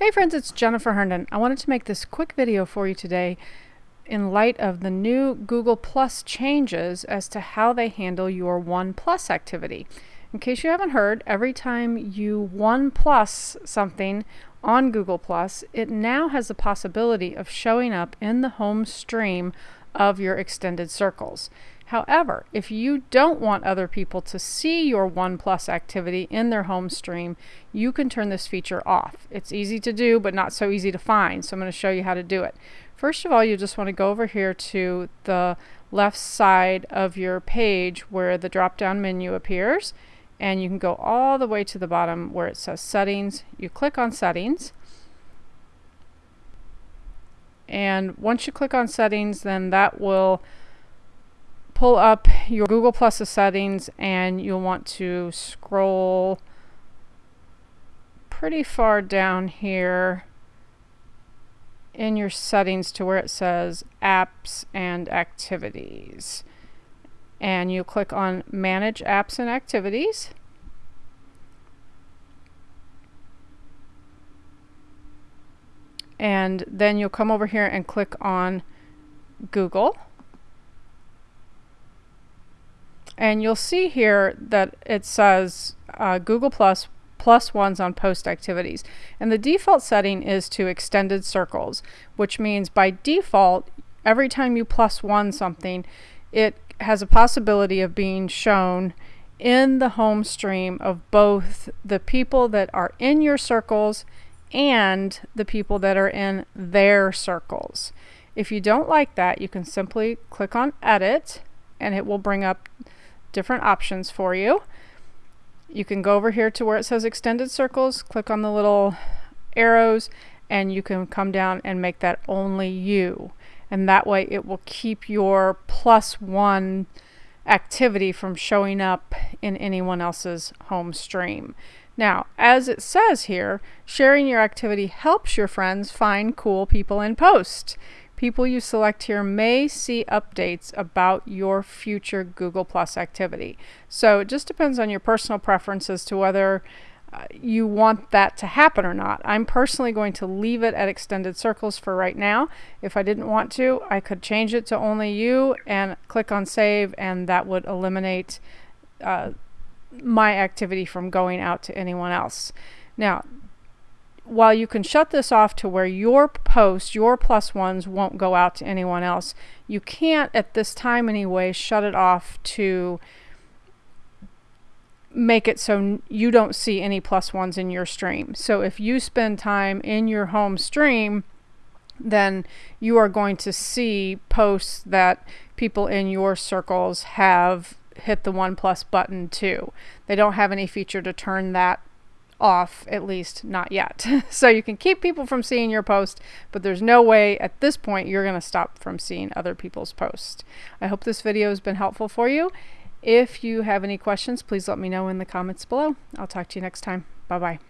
Hey friends, it's Jennifer Herndon. I wanted to make this quick video for you today in light of the new Google Plus changes as to how they handle your One Plus activity. In case you haven't heard, every time you One Plus something on Google Plus, it now has the possibility of showing up in the home stream of your extended circles. However, if you don't want other people to see your OnePlus activity in their home stream, you can turn this feature off. It's easy to do, but not so easy to find. So I'm going to show you how to do it. First of all, you just want to go over here to the left side of your page where the drop-down menu appears. And you can go all the way to the bottom where it says settings. You click on settings. And once you click on settings, then that will pull up your Google Plus settings and you'll want to scroll pretty far down here in your settings to where it says apps and activities. And you click on manage apps and activities. And then you'll come over here and click on Google And you'll see here that it says uh, Google Plus plus ones on post activities. And the default setting is to extended circles, which means by default, every time you plus one something, it has a possibility of being shown in the home stream of both the people that are in your circles and the people that are in their circles. If you don't like that, you can simply click on edit and it will bring up different options for you. You can go over here to where it says extended circles, click on the little arrows, and you can come down and make that only you. And that way it will keep your plus one activity from showing up in anyone else's home stream. Now, as it says here, sharing your activity helps your friends find cool people and post. People you select here may see updates about your future Google Plus activity. So it just depends on your personal preferences to whether uh, you want that to happen or not. I'm personally going to leave it at extended circles for right now. If I didn't want to, I could change it to only you and click on save and that would eliminate uh, my activity from going out to anyone else. Now, while you can shut this off to where your posts, your plus ones won't go out to anyone else, you can't at this time anyway shut it off to make it so you don't see any plus ones in your stream. So if you spend time in your home stream, then you are going to see posts that people in your circles have hit the one plus button too. They don't have any feature to turn that off, at least not yet. so you can keep people from seeing your post, but there's no way at this point you're going to stop from seeing other people's posts. I hope this video has been helpful for you. If you have any questions, please let me know in the comments below. I'll talk to you next time. Bye-bye.